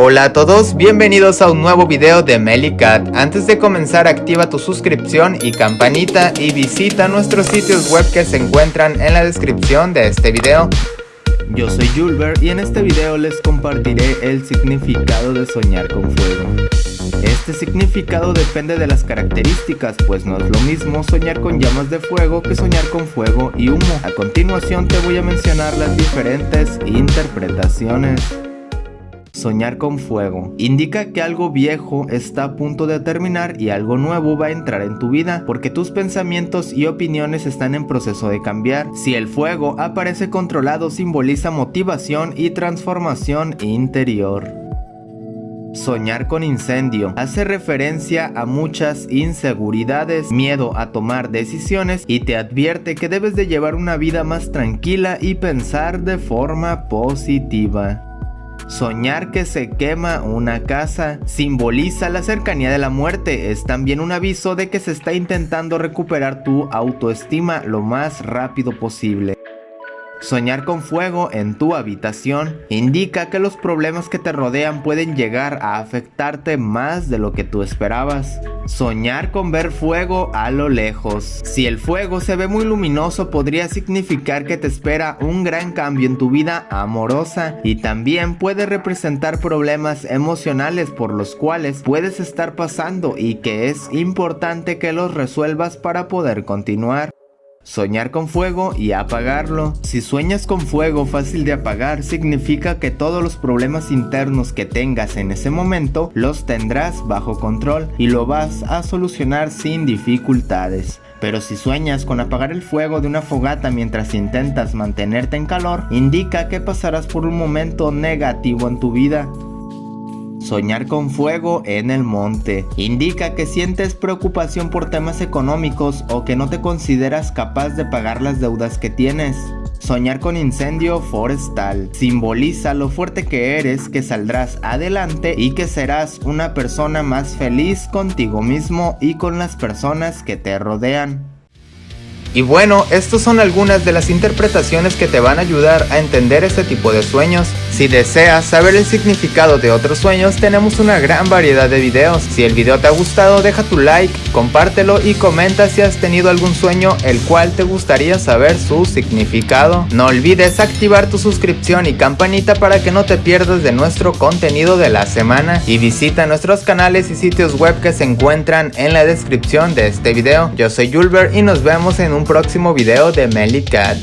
Hola a todos, bienvenidos a un nuevo video de Melicat. Antes de comenzar activa tu suscripción y campanita y visita nuestros sitios web que se encuentran en la descripción de este video. Yo soy Julber y en este video les compartiré el significado de soñar con fuego. Este significado depende de las características, pues no es lo mismo soñar con llamas de fuego que soñar con fuego y humo. A continuación te voy a mencionar las diferentes interpretaciones. Soñar con fuego. Indica que algo viejo está a punto de terminar y algo nuevo va a entrar en tu vida porque tus pensamientos y opiniones están en proceso de cambiar. Si el fuego aparece controlado simboliza motivación y transformación interior. Soñar con incendio hace referencia a muchas inseguridades, miedo a tomar decisiones y te advierte que debes de llevar una vida más tranquila y pensar de forma positiva. Soñar que se quema una casa simboliza la cercanía de la muerte, es también un aviso de que se está intentando recuperar tu autoestima lo más rápido posible. Soñar con fuego en tu habitación indica que los problemas que te rodean pueden llegar a afectarte más de lo que tú esperabas. Soñar con ver fuego a lo lejos. Si el fuego se ve muy luminoso podría significar que te espera un gran cambio en tu vida amorosa y también puede representar problemas emocionales por los cuales puedes estar pasando y que es importante que los resuelvas para poder continuar. Soñar con fuego y apagarlo. Si sueñas con fuego fácil de apagar, significa que todos los problemas internos que tengas en ese momento los tendrás bajo control y lo vas a solucionar sin dificultades. Pero si sueñas con apagar el fuego de una fogata mientras intentas mantenerte en calor, indica que pasarás por un momento negativo en tu vida. Soñar con fuego en el monte. Indica que sientes preocupación por temas económicos o que no te consideras capaz de pagar las deudas que tienes. Soñar con incendio forestal simboliza lo fuerte que eres, que saldrás adelante y que serás una persona más feliz contigo mismo y con las personas que te rodean. Y bueno, estas son algunas de las interpretaciones que te van a ayudar a entender este tipo de sueños. Si deseas saber el significado de otros sueños, tenemos una gran variedad de videos. Si el video te ha gustado, deja tu like, compártelo y comenta si has tenido algún sueño el cual te gustaría saber su significado. No olvides activar tu suscripción y campanita para que no te pierdas de nuestro contenido de la semana. Y visita nuestros canales y sitios web que se encuentran en la descripción de este video. Yo soy Julber y nos vemos en un próximo video de Melly Cat.